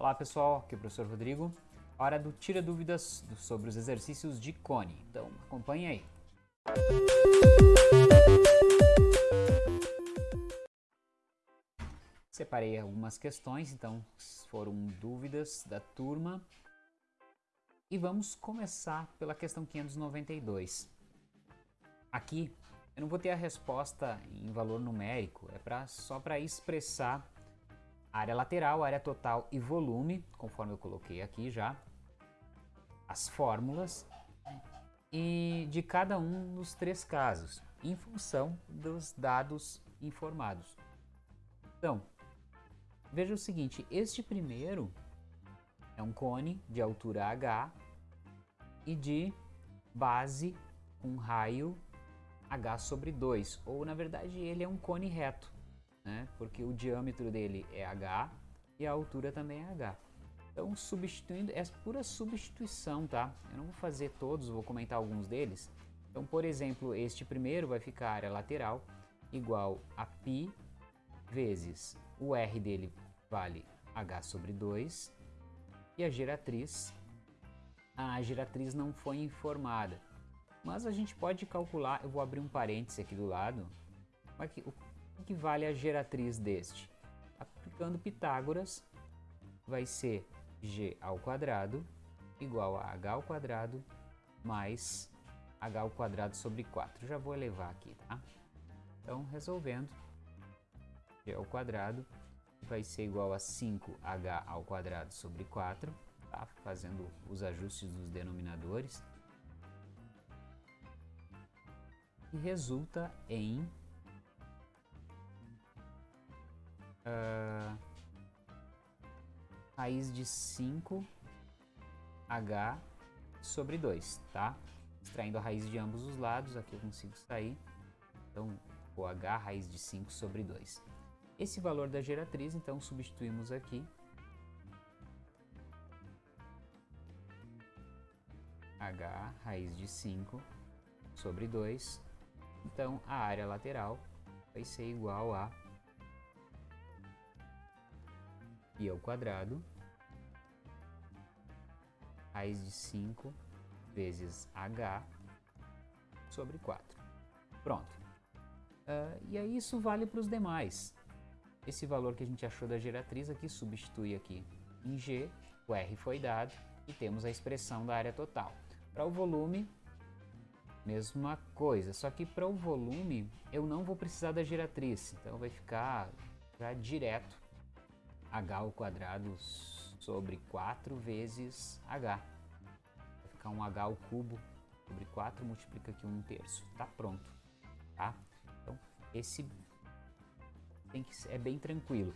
Olá pessoal, aqui é o professor Rodrigo. Hora do Tira Dúvidas sobre os exercícios de cone. Então acompanhe aí. Separei algumas questões, então foram dúvidas da turma. E vamos começar pela questão 592. Aqui eu não vou ter a resposta em valor numérico, é pra, só para expressar área lateral, área total e volume, conforme eu coloquei aqui já, as fórmulas e de cada um dos três casos, em função dos dados informados. Então, veja o seguinte, este primeiro é um cone de altura h e de base um raio h sobre 2, ou na verdade ele é um cone reto né? porque o diâmetro dele é h e a altura também é h. Então, substituindo, é pura substituição, tá? Eu não vou fazer todos, vou comentar alguns deles. Então, por exemplo, este primeiro vai ficar a área lateral igual a π vezes o R dele vale H sobre 2 e a geratriz, a geratriz não foi informada. Mas a gente pode calcular, eu vou abrir um parêntese aqui do lado, aqui, o o que vale a geratriz deste? Aplicando Pitágoras, vai ser g ao quadrado igual a h ao quadrado mais h ao quadrado sobre 4. Já vou elevar aqui, tá? Então, resolvendo, g ao quadrado vai ser igual a 5h ao quadrado sobre 4, tá? Fazendo os ajustes dos denominadores. E resulta em uh, raiz de 5h sobre 2, tá? Extraindo a raiz de ambos os lados, aqui eu consigo extrair. Então, o h raiz de 5 sobre 2. Esse valor da geratriz, então, substituímos aqui. h raiz de 5 sobre 2. Então, a área lateral vai ser igual a π ao quadrado, raiz de 5 vezes h sobre 4. Pronto. Uh, e aí isso vale para os demais. Esse valor que a gente achou da geratriz aqui, substitui aqui em g, o r foi dado e temos a expressão da área total. Para o volume, mesma coisa, só que para o volume eu não vou precisar da geratriz, então vai ficar já direto h ao quadrado sobre 4 vezes h. Vai ficar um h ao cubo sobre 4, multiplica aqui 1 terço. Tá pronto, tá? Então, esse tem que, é bem tranquilo.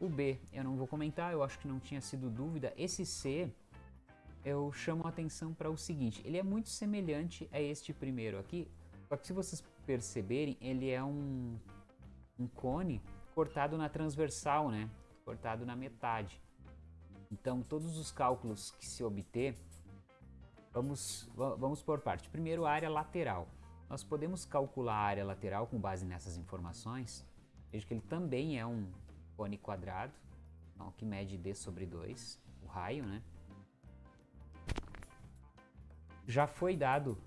O B eu não vou comentar, eu acho que não tinha sido dúvida. Esse C eu chamo a atenção para o seguinte, ele é muito semelhante a este primeiro aqui, só que se vocês perceberem, ele é um, um cone cortado na transversal, né? Cortado na metade. Então, todos os cálculos que se obter, vamos, vamos por parte. Primeiro, a área lateral. Nós podemos calcular a área lateral com base nessas informações. Veja que ele também é um cone quadrado, então, que mede d sobre 2, o raio, né? Já foi dado...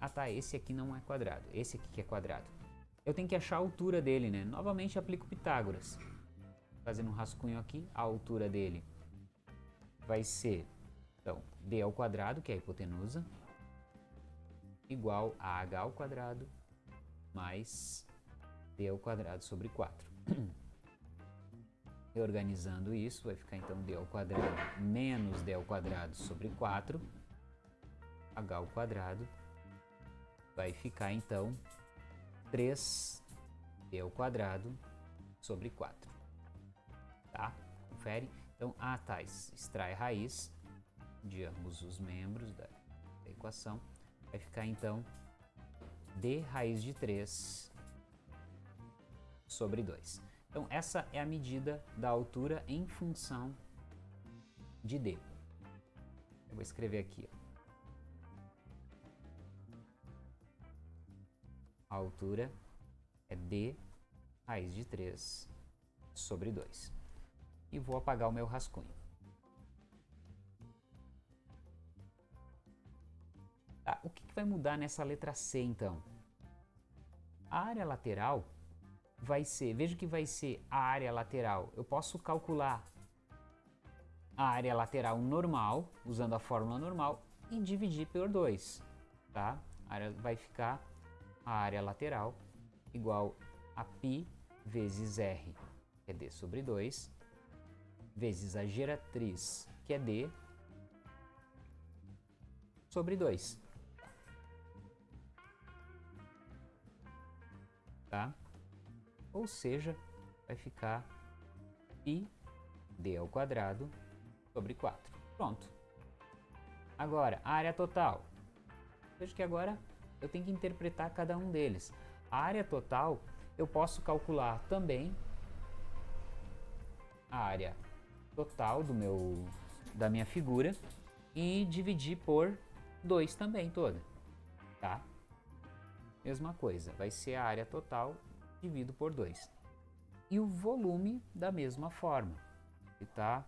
Ah tá, esse aqui não é quadrado, esse aqui que é quadrado. Eu tenho que achar a altura dele, né? Novamente aplico Pitágoras fazendo um rascunho aqui, a altura dele vai ser, então, d ao quadrado, que é a hipotenusa, igual a h ao quadrado mais d ao quadrado sobre 4. Reorganizando isso, vai ficar então d ao quadrado menos d ao quadrado sobre 4, h ao quadrado, vai ficar então 3d ao quadrado sobre 4 tá? Confere. Então, A tais extrai a raiz de ambos os membros da, da equação. Vai ficar, então, D raiz de 3 sobre 2. Então, essa é a medida da altura em função de D. Eu vou escrever aqui. Ó. A altura é D raiz de 3 sobre 2. E vou apagar o meu rascunho. Tá, o que, que vai mudar nessa letra C então? A área lateral vai ser, veja que vai ser a área lateral. Eu posso calcular a área lateral normal, usando a fórmula normal, e dividir por 2, tá? A área vai ficar a área lateral igual a π vezes r, que é d sobre 2, vezes a geratriz, que é d, sobre 2. Tá? Ou seja, vai ficar π d ao quadrado sobre 4. Pronto. Agora, a área total. Veja que agora eu tenho que interpretar cada um deles. A área total eu posso calcular também a área total do meu, da minha figura e dividir por 2 também toda, tá? Mesma coisa, vai ser a área total dividido por 2. E o volume da mesma forma, que tá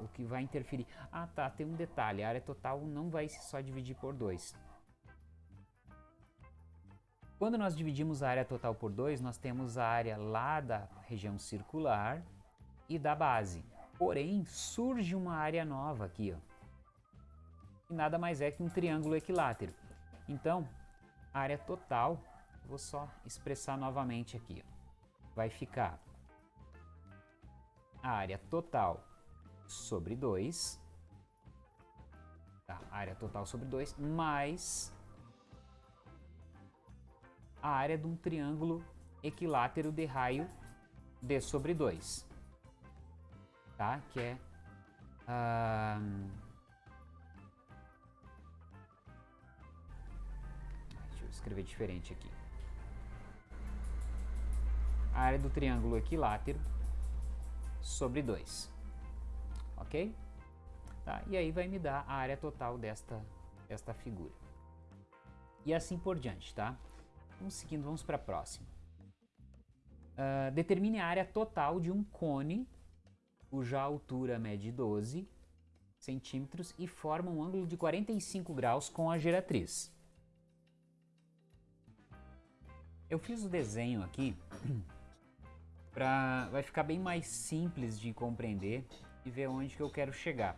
o que vai interferir. Ah, tá, tem um detalhe, a área total não vai só dividir por 2. Quando nós dividimos a área total por 2, nós temos a área lá da região circular e da base. Porém, surge uma área nova aqui, ó. Que nada mais é que um triângulo equilátero. Então, a área total, vou só expressar novamente aqui, ó. Vai ficar a área total sobre 2, tá? área total sobre 2, mais a área de um triângulo equilátero de raio d sobre 2, tá? que é... deixa eu escrever diferente aqui. A área do triângulo equilátero sobre 2 ok? Tá? E aí vai me dar a área total desta, desta figura. E assim por diante, tá? Vamos seguindo, vamos para a próxima. Uh, determine a área total de um cone cuja altura mede 12 centímetros e forma um ângulo de 45 graus com a geratriz. Eu fiz o desenho aqui para vai ficar bem mais simples de compreender e ver onde que eu quero chegar.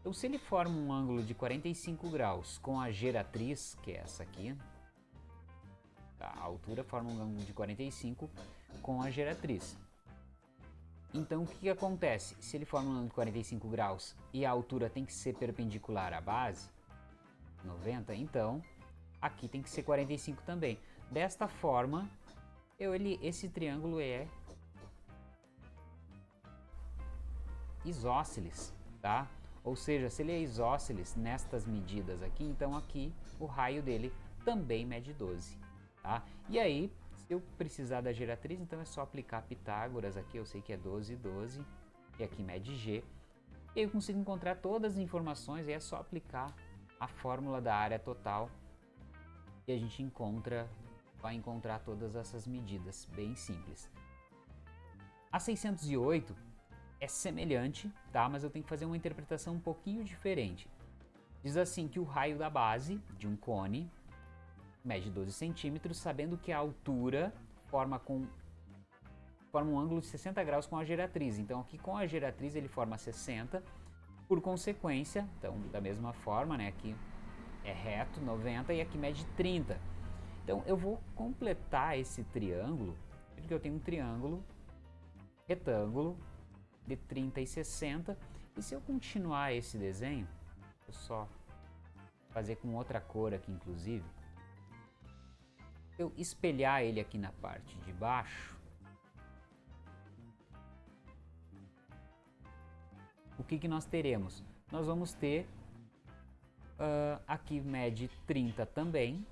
Então se ele forma um ângulo de 45 graus com a geratriz, que é essa aqui, tá? a altura forma um ângulo de 45 com a geratriz. Então o que, que acontece? Se ele forma um ângulo de 45 graus e a altura tem que ser perpendicular à base, 90, então aqui tem que ser 45 também. Desta forma, eu, ele, esse triângulo é isósceles, tá? Ou seja, se ele é isósceles nestas medidas aqui, então aqui o raio dele também mede 12, tá? E aí, eu precisar da geratriz, então é só aplicar Pitágoras aqui, eu sei que é 12, 12, e aqui mede G. E eu consigo encontrar todas as informações e é só aplicar a fórmula da área total e a gente encontra, vai encontrar todas essas medidas, bem simples. A 608 é semelhante, tá? Mas eu tenho que fazer uma interpretação um pouquinho diferente. Diz assim que o raio da base de um cone mede 12 centímetros, sabendo que a altura forma, com, forma um ângulo de 60 graus com a geratriz. Então aqui com a geratriz ele forma 60, por consequência, então da mesma forma, né, aqui é reto 90 e aqui mede 30. Então eu vou completar esse triângulo, porque eu tenho um triângulo retângulo de 30 e 60. E se eu continuar esse desenho, eu só fazer com outra cor aqui inclusive, eu espelhar ele aqui na parte de baixo, o que, que nós teremos? Nós vamos ter uh, aqui mede 30 também,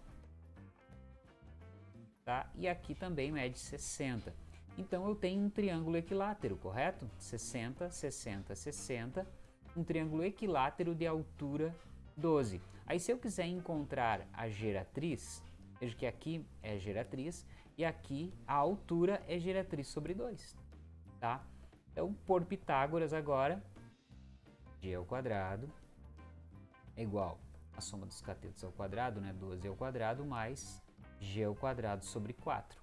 tá? e aqui também mede 60. Então eu tenho um triângulo equilátero, correto? 60, 60, 60, um triângulo equilátero de altura 12. Aí se eu quiser encontrar a geratriz, veja que aqui é geratriz e aqui a altura é geratriz sobre 2, tá? Então, por Pitágoras agora, g ao quadrado é igual a soma dos catetos ao quadrado, né, 12 ao quadrado, mais g ao quadrado sobre 4.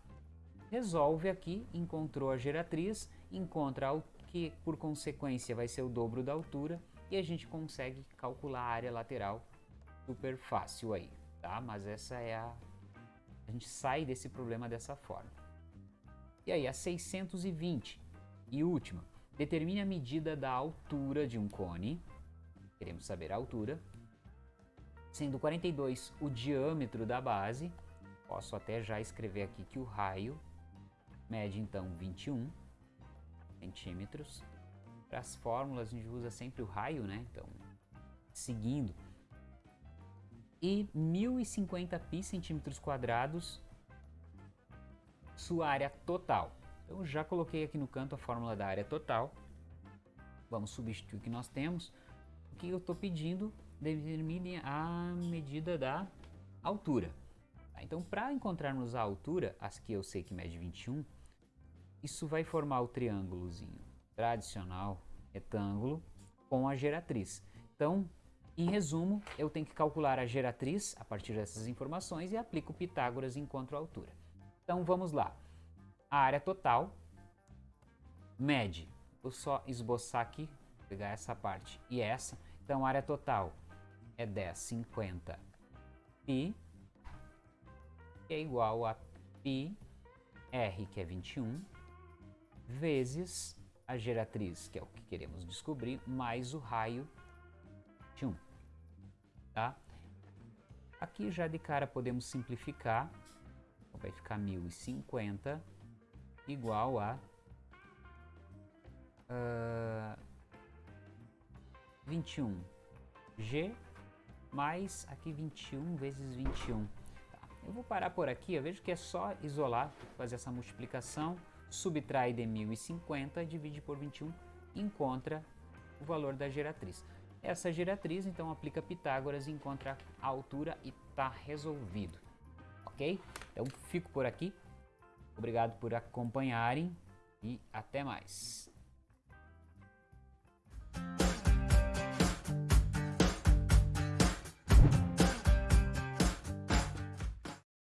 Resolve aqui, encontrou a geratriz, encontra o que por consequência vai ser o dobro da altura e a gente consegue calcular a área lateral super fácil aí, tá? Mas essa é a... a gente sai desse problema dessa forma. E aí, a 620 e última, determine a medida da altura de um cone, queremos saber a altura, sendo 42 o diâmetro da base, posso até já escrever aqui que o raio mede então 21 centímetros. Para as fórmulas a gente usa sempre o raio, né? Então, seguindo. E 1050 pi centímetros quadrados sua área total. Eu já coloquei aqui no canto a fórmula da área total. Vamos substituir o que nós temos. O que eu estou pedindo determine a medida da altura. Tá? Então, para encontrarmos a altura, as que eu sei que mede 21, isso vai formar o triângulozinho tradicional, retângulo, com a geratriz. Então, em resumo, eu tenho que calcular a geratriz a partir dessas informações e aplico Pitágoras e encontro a altura. Então, vamos lá. A área total mede, vou só esboçar aqui, pegar essa parte e essa, então a área total é 1050 π, que é igual a π r, que é 21, vezes a geratriz, que é o que queremos descobrir, mais o raio 21, tá? Aqui já de cara podemos simplificar, então vai ficar 1050 igual a uh, 21 G mais aqui 21 vezes 21. Tá. Eu vou parar por aqui, eu vejo que é só isolar, fazer essa multiplicação, subtrai de 1050, divide por 21, encontra o valor da geratriz essa diretriz, então aplica Pitágoras e encontra a altura e está resolvido. Ok? Então fico por aqui. Obrigado por acompanharem e até mais.